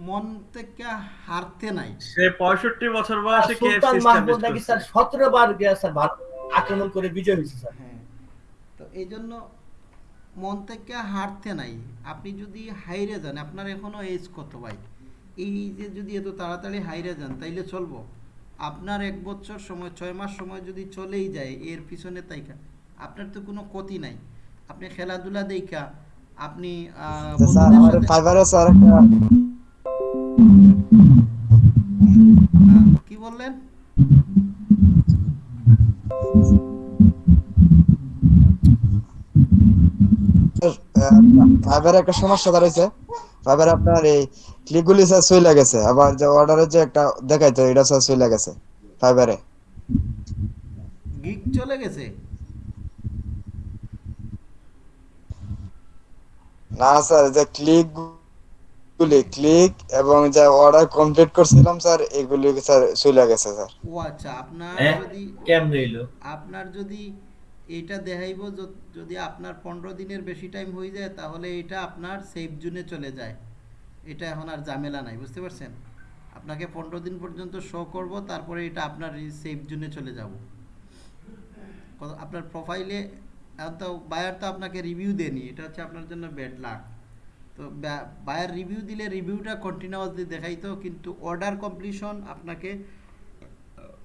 মন থেকে হারতে নাই। সে পঁয়ষট্টি বছর বয়সে সুলতান মাহমুদ নাকি স্যার সতেরো বার গিয়া স্যার ভারত আক্রমণ করে বিজয় হয়েছে স্যার। হ্যাঁ তো এই জন্য মন থেকে হারতে নাই। আপনি যদি হাইরে যান আপনার এখনও এজ কত ভাই? এই যে যদি এত তাড়াতাড়ি হাইরে যান তাইলে চলবো। আপনার এক বছর সময় ছয় মাস সময় যদি চলেই যায় এর পিছনে তাইকা। আপনার তো কোনো ক্ষতি নাই। আপনি খেলাধুলা দেখা আপনি কি বললেন? ফাইবারে একটা সমস্যা দাঁড়াইছে। ফাইবারে আপনার এই ক্লিকগুলি স্যার চলে গেছে আবার যে অর্ডারের যে একটা দেখাইতো এটা স্যার চলে গেছে ফাইবারে গিক চলে গেছে? না স্যার যে ক্লিক গুলি ক্লিক এবং যে অর্ডার কমপ্লিট করছিলাম স্যার এগুলি স্যার চলে গেছে স্যার ও আচ্ছা আপনার হ্যাঁ যদি কেমন হইল? আপনার যদি এইটা দেখাইব যদি আপনার পনেরো দিনের বেশি টাইম হয়ে যায় তাহলে এটা আপনার সেফ জোনে চলে যায়। এটা এখন আর ঝামেলা নাই বুঝতে পারছেন? আপনাকে পনেরো দিন পর্যন্ত শো করব তারপরে এটা আপনার সেফ জোনে চলে যাব। আপনার প্রোফাইলে এখন তো বায়ার তো আপনাকে রিভিউ দেয়নি এটা হচ্ছে আপনার জন্য ব্যাড লাক তো বায়ার রিভিউ দিলে রিভিউটা কন্টিনিউয়াসলি দেখাইতো, কিন্তু অর্ডার কমপ্লিশন আপনাকে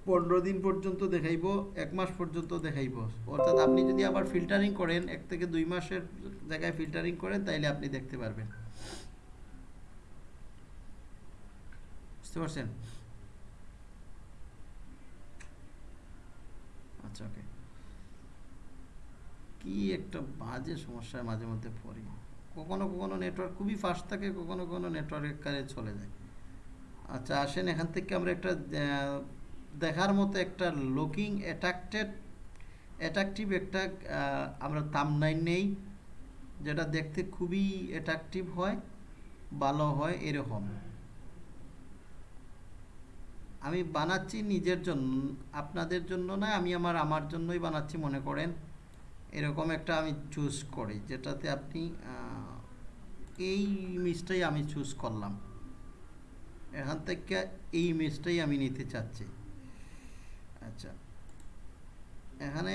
পনেরো দিন পর্যন্ত দেখাইবো, এক মাস পর্যন্ত দেখাইবো। অর্থাৎ আপনি যদি আবার ফিল্টারিং করেন, এক থেকে দুই মাসের জায়গায় ফিল্টারিং করেন, তাইলে আপনি দেখতে পারবেন। বুঝতে পারছেন? আচ্ছা ওকে কি একটা বাজে সমস্যার মাঝে মধ্যে পড়ি। কখনো কখনো নেটওয়ার্ক খুবই ফাস্ট থাকে, কখনো কখনো নেটওয়ার্কের কাজে চলে যায়। আচ্ছা আসেন এখান থেকে আমরা একটা দেখার মতো একটা লুকিং অ্যাট্রাক্টেড অ্যাট্রাকটিভ একটা আমরা তামনাইন নেই, যেটা দেখতে খুবই অ্যাট্রাকটিভ হয়, ভালো হয়, এরকম। আমি বানাচ্ছি নিজের জন্য, আপনাদের জন্য না, আমি আমার আমার জন্যই বানাচ্ছি, মনে করেন। এরকম একটা আমি চুজ করি, যেটাতে আপনি এই ইমেজটাই আমি চুজ করলাম। এখান থেকে এই ইমেজটাই আমি নিতে চাচ্ছি। আচ্ছা। এখানে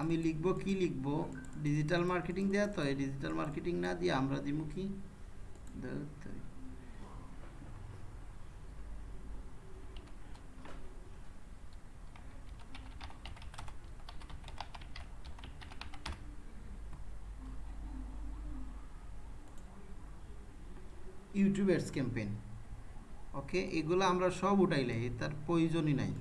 আমি লিখব কি লিখব? ডিজিটাল মার্কেটিং দেওয়া তো, এই ডিজিটাল মার্কেটিং না দিয়ে আমরা দিব কি ধুর তেরি। YouTube ads campaign. ওকে? এগুলো আমরা সব উঠাইলাই তার প্রয়োজনই নাই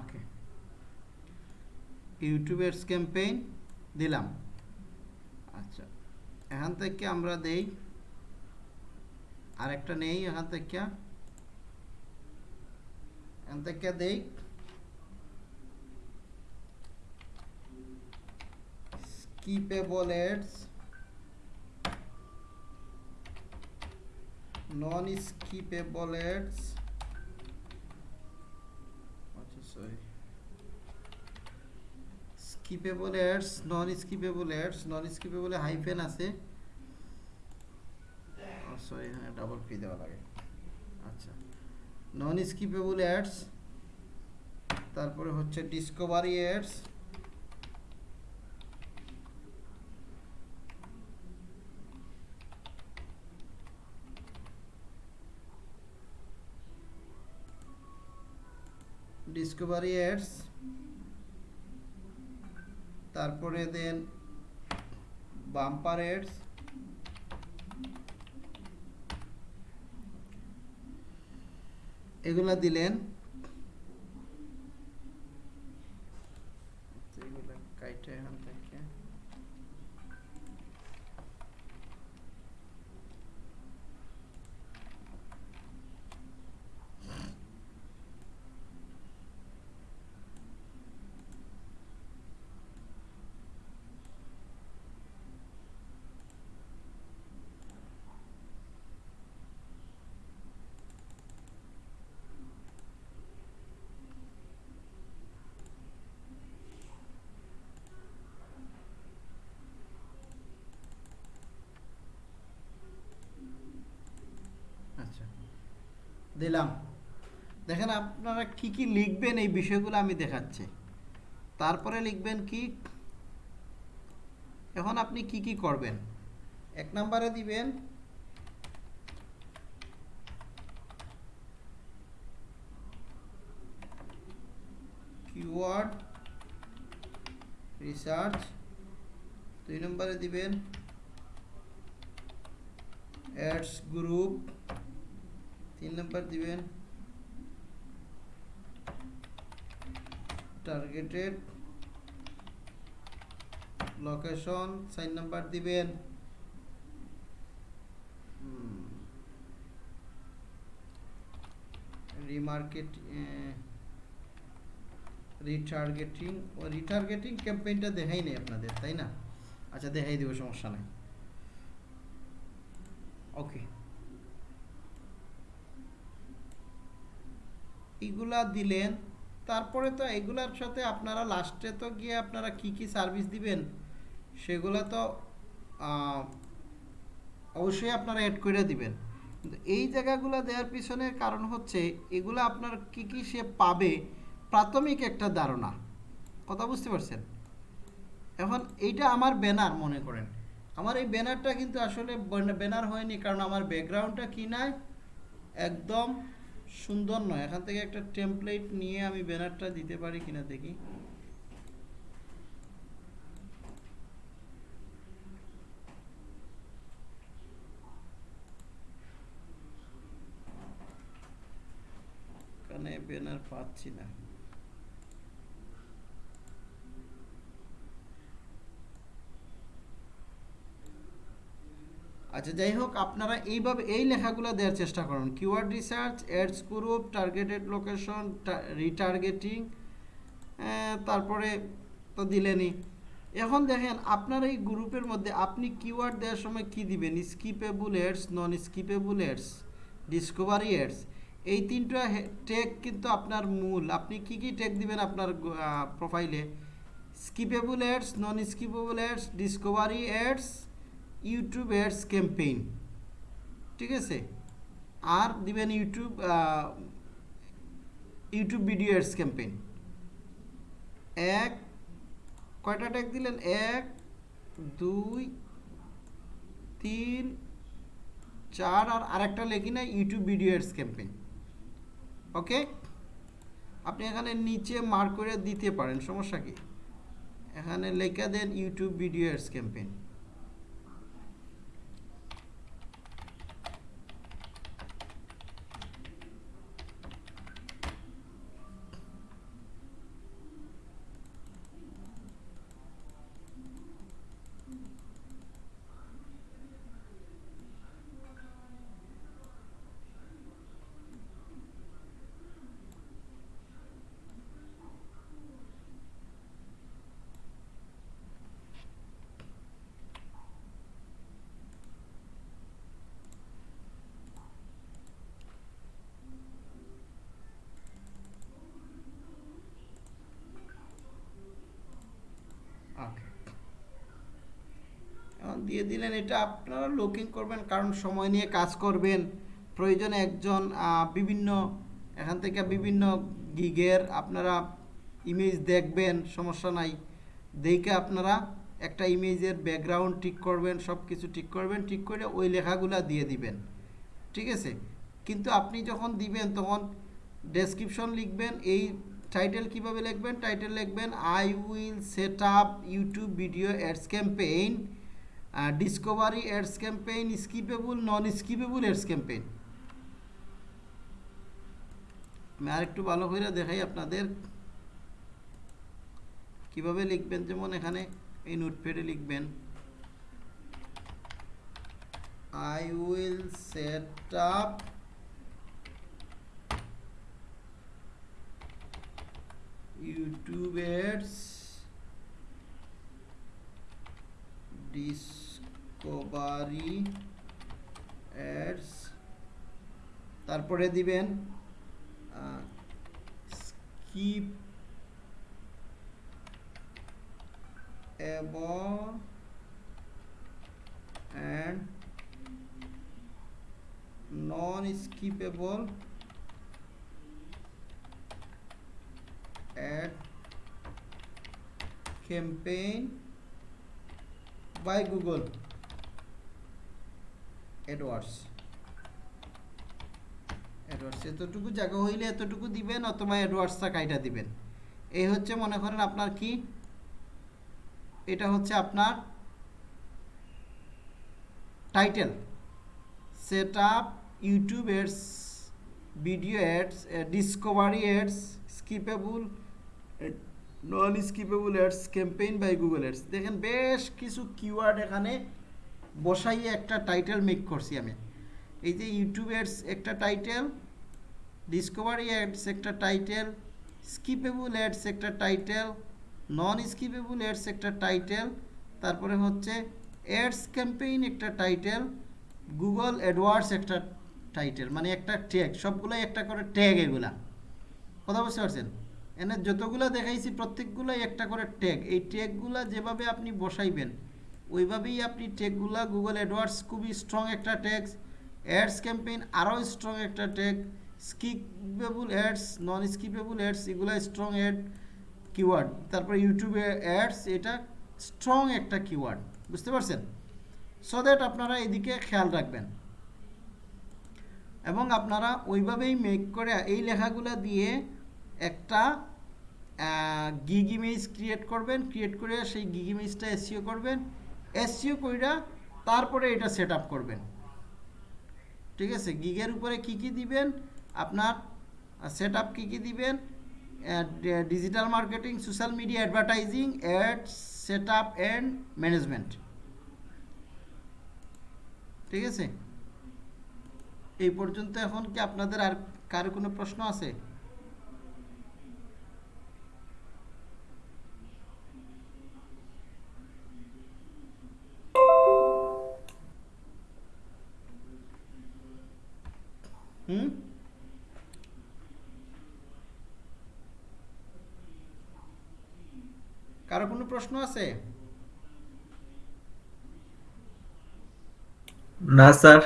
ওকে ইউটিউবের ক্যাম্পেইন দিলাম। আচ্ছা এখান থেকে আমরা দেই। আরেকটা নেই এখান থেকে। এখান থেকে দেই। Skippable ads non skippable ads আচ্ছা sorry skippable ads non skippable ads non স্কিপেবলে hyphen আছে সরি হ্যাঁ ডাবল পি দেওয়া লাগে। আচ্ছা। নন স্কিপেবল অ্যাডস তারপরে হচ্ছে ডিসকভারি অ্যাডস ডিসকভারি অ্যাডস তারপরে দেন বাম্পার এডস এগুলা দিলেন এগুলা কাইটে এখান থেকে আচ্ছা দিলাম। দেখেন আপনারা কি কি লিখবেন এই বিষয়গুলো আমি দেখাচ্ছি। তারপরে লিখবেন কি? এখন আপনি কি কি করবেন? এক নম্বরে দিবেন কিওয়ার্ড রিসার্চ দুই নম্বরে দিবেন অ্যাডস গ্রুপ তিন নম্বর দিবেন। টার্গেটেড লোকেশন চার নাম্বার দিবেন। রিমার্কেট রিটার্গেটিং ও রিটার্গেটিং ক্যাম্পেইনটা দেখাই নেই আপনাদের, তাই না? আচ্ছা দেখাই দেবো, সমস্যা নাই। ওকে এগুলা দিলেন, তারপরে তো এগুলার সাথে আপনারা লাস্টে তো গিয়ে আপনারা কি কি সার্ভিস দিবেন, সেগুলা তো অবশ্যই আপনারা অ্যাড করে দিবেন। এই জায়গাগুলো দেওয়ার পিছনে কারণ হচ্ছে, এগুলো আপনার কি কি সে পাবে, প্রাথমিক একটা ধারণা। কথা বুঝতে পারছেন? এখন এইটা আমার ব্যানার মনে করেন। আমার এই ব্যানারটা কিন্তু আসলে ব্যানার হয়নি, কারণ আমার ব্যাকগ্রাউন্ডটা কি নাই, একদম সুন্দর নয়। এখান থেকে একটা টেমপ্লেট নিয়ে আমি ব্যানারটা দিতে পারি কিনা দেখি। এখানে ব্যানার পাচ্ছি না। আচ্ছা যাই হোক, আপনারা এইভাবে এই লেখাগুলো দেওয়ার চেষ্টা করুন। Keyword research ads group targeted location retargeting তারপরে তো দিলেনই। এখন দেখেন, আপনার এই গ্রুপের মধ্যে আপনি কিওয়ার্ড দেওয়ার সময় কি দিবেন? Skippable ads non skippable ads discovery ads এই তিনটা টেক কিন্তু আপনার মূল। আপনি কি কি টেক দিবেন আপনার প্রোফাইলে skippable ads non skippable ads discovery ads YouTube ads campaign, ঠিক আছে? আর দিবেন YouTube YouTube video ads campaign. এক, কয়টা ট্যাগ দিলেন? এক, দুই, তিন, চার, আর আরেকটা লেখি না YouTube video ads campaign. Okay? আপনি এখানে নিচে মার্ক করে দিতে পারেন, সমস্যা কি? এখানে লেখা দেন YouTube video ads campaign okay এখন দিয়ে দিলেন এটা আপনারা লুকিং করবেন, কারণ সময় নিয়ে কাজ করবেন। প্রয়োজনে একজন বিভিন্ন, এখান থেকে বিভিন্ন গিগের আপনারা ইমেজ দেখবেন, সমস্যা নাই। দেখে আপনারা একটা ইমেজের ব্যাকগ্রাউন্ড ঠিক করবেন সব কিছু ঠিক করবেন, ঠিক করে ওই লেখাগুলা দিয়ে দিবেন। ঠিক আছে? কিন্তু আপনি যখন দিবেন, তখন ডেসক্রিপশন লিখবেন, এই টাইটেল কীভাবে লিখবেন? টাইটেল লিখবেন I will set up YouTube video ads campaign discovery ads campaign skippable non skippable ads campaign আমি আরেকটু ভালো করে দেখাই আপনাদের। কীভাবে লিখবেন? যেমন এখানে এই নোটপ্যাডে লিখবেন, I will set up YouTube ads discovery ads. তারপরে দিবেন skippable and non skippable ad campaign. By Google. AdWords AdWords এতটুকু জায়গা হইলে এতটুকু দিবেন অথবা অ্যাডওয়ার্ডসটা কাইটা দিবেন। এই হচ্ছে মনে করেন আপনার কি? এটা হচ্ছে আপনার title set up YouTube ads video ads discovery ads skippable non skippable ads campaign by Google ads দেখেন বেশ কিছু কিওয়ার্ড এখানে বসাইয়ে একটা টাইটেল মেক করছি আমি। এই যে ইউটিউব অ্যাডস একটা টাইটেল ডিসকভারি অ্যাডস একটা টাইটেল স্কিপেবল অ্যাডস একটা টাইটেল নন স্কিপেবল অ্যাডস একটা টাইটেল তারপরে হচ্ছে অ্যাডস ক্যাম্পেইন একটা টাইটেল গুগল অ্যাডওয়ার্ডস একটা টাইটেল মানে একটা ট্যাগ সবগুলোই একটা করে ট্যাগ এগুলা। কথা বুঝতে পারছেন? এনে যতগুলো দেখাইছি, প্রত্যেকগুলোই একটা করে ট্যাগ এই ট্যাগগুলা যেভাবে আপনি বসাইবেন, ওইভাবেই আপনি ট্যাগগুলা গুগল অ্যাডওয়ার্ডস খুবই স্ট্রং একটা ট্যাগ অ্যাডস ক্যাম্পেইন আরও স্ট্রং একটা tag skippable ads non skippable ads এগুলো স্ট্রং অ্যাড কিওয়ার্ড তারপর ইউটিউবে অ্যাডস এটা স্ট্রং একটা কিওয়ার্ড বুঝতে পারছেন? সো দ্যাট আপনারা এদিকে খেয়াল রাখবেন। এবং আপনারা ওইভাবেই মেক করে এই লেখাগুলো দিয়ে একটা গিগ ইমেজ ক্রিয়েট করবেন ক্রিয়েট করে সেই গিগ ইমেজটা এসিও করবেন। এসিও কইরা তারপরে এটা সেট করবেন। ঠিক আছে? গিগের উপরে কি কি দিবেন? আপনার সেট আপ কী কী দিবেন? Digital marketing social media advertising ad set up and management ঠিক আছে? এই পর্যন্ত এখন কি আপনাদের আর কারও কোনো প্রশ্ন আছে? হুম? কারও কোনো প্রশ্ন আছে? না স্যার।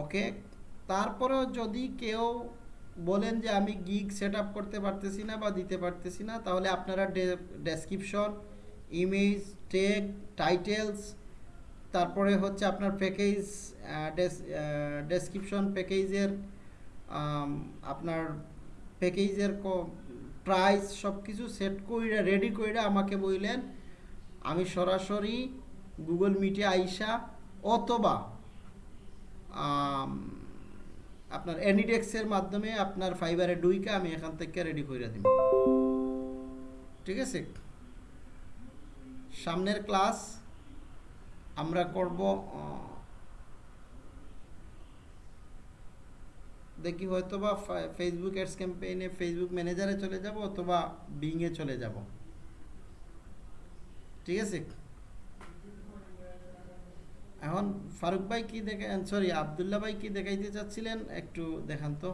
ওকে তারপরেও যদি কেউ বলেন যে আমি গিগ সেট আপ করতে পারতেছি না বা দিতে পারতেছি না তাহলে আপনারা ডেসক্রিপশন ইমেজ টেগ টাইটেলস তারপরে হচ্ছে আপনার প্যাকেজ ডেসক্রিপশন প্যাকেজের আপনার প্যাকেজের প্রাইস সব কিছু সেট করে রেডি করে আমাকে বললেন আমি সরাসরি গুগল মিটে আইসা অথবা আপনার অ্যানিডেক্সের মাধ্যমে আপনার ফাইবারে ডুইকে আমি এখান থেকে রেডি করে দিব ঠিক আছে? সামনের ক্লাস আমরা করব দেখি হয়তো বা ফেসবুক অ্যাডস ক্যাম্পেইনে ফেসবুক ম্যানেজারে চলে যাব অথবা বিংয়ে চলে যাব। ঠিক আছে? এখন ফারুক ভাই কি দেখে সরি আবদুল্লাহ ভাই কি দেখাইতে চাচ্ছিলেন? একটু দেখান তো।